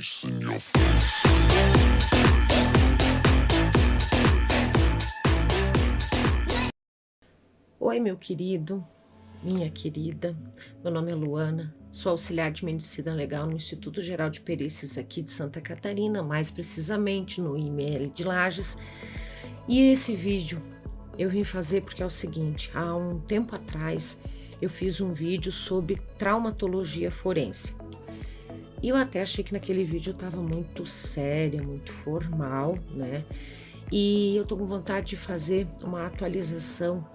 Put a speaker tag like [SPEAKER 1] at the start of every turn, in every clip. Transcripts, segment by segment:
[SPEAKER 1] face in your face.
[SPEAKER 2] Oi, meu querido, minha querida. Meu nome é Luana, sou auxiliar de medicina legal no Instituto Geral de Perícias aqui de Santa Catarina, mais precisamente no IML de Lages. E esse vídeo eu vim fazer porque é o seguinte: há um tempo atrás eu fiz um vídeo sobre traumatologia forense. E eu até achei que naquele vídeo estava muito séria, muito formal, né? E eu tô com vontade de fazer uma atualização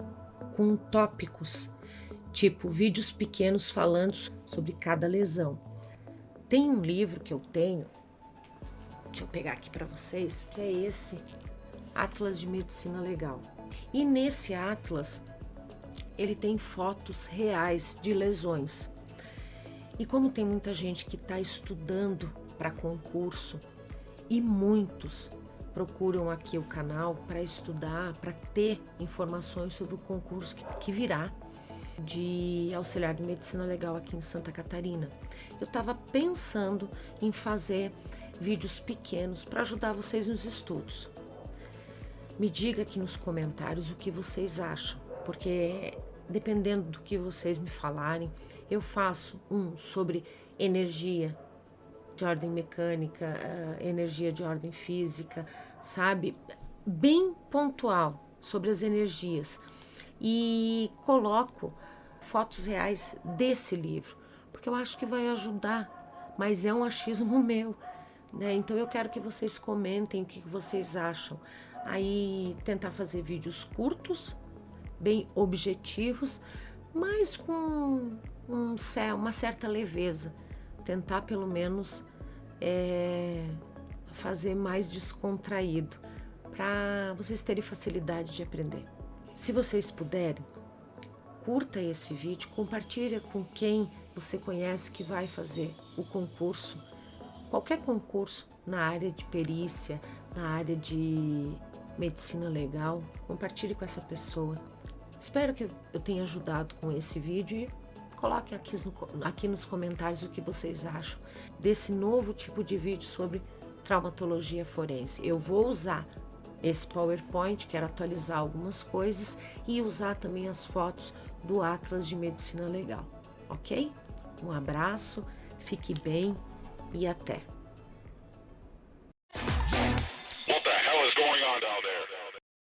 [SPEAKER 2] com tópicos, tipo vídeos pequenos falando sobre cada lesão. Tem um livro que eu tenho, deixa eu pegar aqui para vocês, que é esse Atlas de Medicina Legal. E nesse Atlas ele tem fotos reais de lesões. E como tem muita gente que está estudando para concurso e muitos procuram aqui o canal para estudar, para ter informações sobre o concurso que, que virá de auxiliar de medicina legal aqui em Santa Catarina. Eu estava pensando em fazer vídeos pequenos para ajudar vocês nos estudos. Me diga aqui nos comentários o que vocês acham, porque dependendo do que vocês me falarem, eu faço um sobre energia de ordem mecânica, uh, energia de ordem física, sabe? Bem pontual sobre as energias. E coloco fotos reais desse livro, porque eu acho que vai ajudar, mas é um achismo meu. Né? Então eu quero que vocês comentem o que vocês acham. Aí tentar fazer vídeos curtos, bem objetivos, mas com um, uma certa leveza. Tentar pelo menos é, fazer mais descontraído, para vocês terem facilidade de aprender. Se vocês puderem, curta esse vídeo, compartilha com quem você conhece que vai fazer o concurso, qualquer concurso na área de perícia, na área de medicina legal, compartilhe com essa pessoa. Espero que eu tenha ajudado com esse vídeo e coloque aqui, aqui nos comentários o que vocês acham desse novo tipo de vídeo sobre traumatologia forense. Eu vou usar esse PowerPoint, quero atualizar algumas coisas e usar também as fotos do Atlas de Medicina Legal, ok? Um abraço, fique bem e até!